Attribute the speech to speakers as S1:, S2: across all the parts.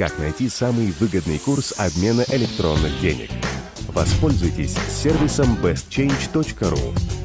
S1: как найти самый выгодный курс обмена электронных денег. Воспользуйтесь сервисом bestchange.ru.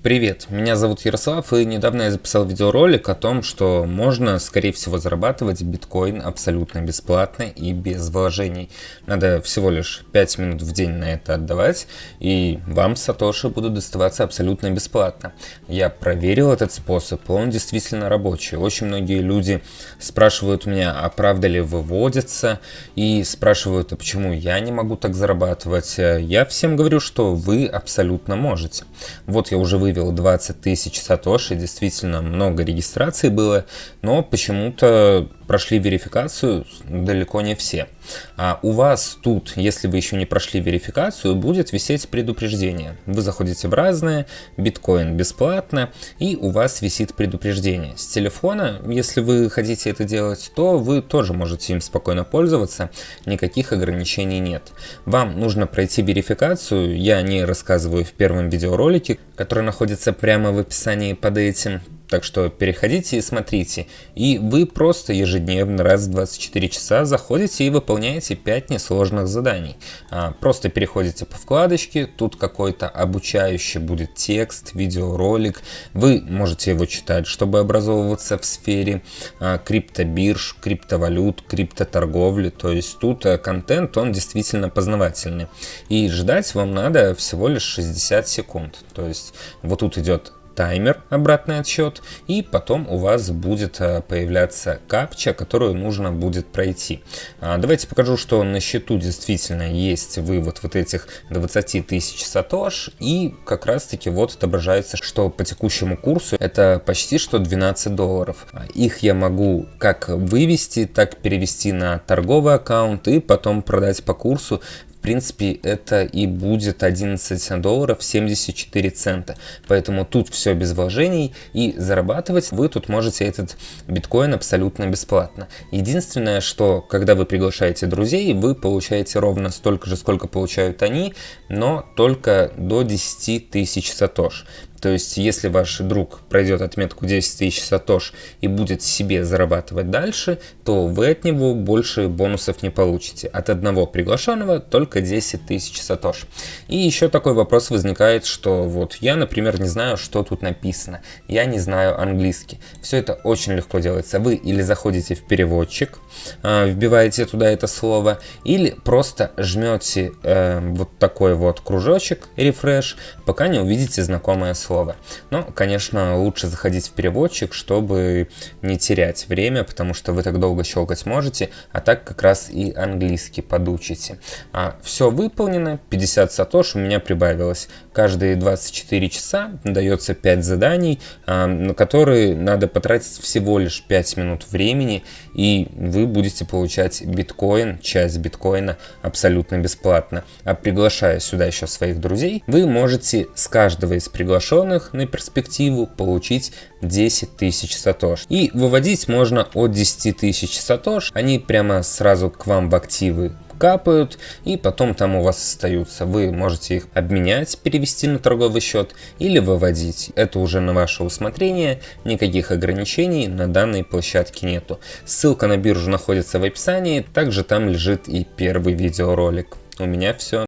S2: Привет, меня зовут Ярослав и недавно я записал видеоролик о том, что можно, скорее всего, зарабатывать биткоин абсолютно бесплатно и без вложений. Надо всего лишь 5 минут в день на это отдавать, и вам сатоши будут доставаться абсолютно бесплатно. Я проверил этот способ, он действительно рабочий. Очень многие люди спрашивают меня, а правда ли выводится, и спрашивают, а почему я не могу так зарабатывать. Я всем говорю, что вы абсолютно можете. Вот я уже вывел вывел 20 тысяч сатоши, действительно много регистраций было, но почему-то прошли верификацию далеко не все. А у вас тут, если вы еще не прошли верификацию, будет висеть предупреждение. Вы заходите в разные, биткоин бесплатно, и у вас висит предупреждение. С телефона, если вы хотите это делать, то вы тоже можете им спокойно пользоваться, никаких ограничений нет. Вам нужно пройти верификацию, я не рассказываю в первом видеоролике, который находится прямо в описании под этим. Так что переходите и смотрите. И вы просто ежедневно раз в 24 часа заходите и выполняете 5 несложных заданий. А, просто переходите по вкладочке, тут какой-то обучающий будет текст, видеоролик. Вы можете его читать, чтобы образовываться в сфере а, криптобирж, криптовалют, криптоторговли. То есть тут а, контент, он действительно познавательный. И ждать вам надо всего лишь 60 секунд. То есть вот тут идет таймер, обратный отсчет, и потом у вас будет э, появляться капча, которую нужно будет пройти. А, давайте покажу, что на счету действительно есть вывод вот этих 20 тысяч сатош, и как раз таки вот отображается, что по текущему курсу это почти что 12 долларов. А, их я могу как вывести, так перевести на торговый аккаунт и потом продать по курсу в принципе, это и будет 11 долларов 74 цента. Поэтому тут все без вложений и зарабатывать вы тут можете этот биткоин абсолютно бесплатно. Единственное, что когда вы приглашаете друзей, вы получаете ровно столько же, сколько получают они, но только до 10 тысяч сатош. То есть, если ваш друг пройдет отметку 10 тысяч сатош и будет себе зарабатывать дальше, то вы от него больше бонусов не получите. От одного приглашенного только 10 тысяч сатош. И еще такой вопрос возникает, что вот я, например, не знаю, что тут написано. Я не знаю английский. Все это очень легко делается. Вы или заходите в переводчик, а, вбиваете туда это слово, или просто жмете э, вот такой вот кружочек, refresh, пока не увидите знакомое слово слово. Но, конечно, лучше заходить в переводчик, чтобы не терять время, потому что вы так долго щелкать можете, а так как раз и английский подучите. А, все выполнено, 50 сатош у меня прибавилось. Каждые 24 часа дается 5 заданий, а, на которые надо потратить всего лишь 5 минут времени, и вы будете получать биткоин, часть биткоина абсолютно бесплатно. А приглашая сюда еще своих друзей, вы можете с каждого из приглашенных заключенных на перспективу получить 10 тысяч сатош. И выводить можно от 10 тысяч сатош, они прямо сразу к вам в активы капают и потом там у вас остаются. Вы можете их обменять, перевести на торговый счет или выводить. Это уже на ваше усмотрение, никаких ограничений на данной площадке нету. Ссылка на биржу находится в описании, также там лежит и первый видеоролик. У меня все.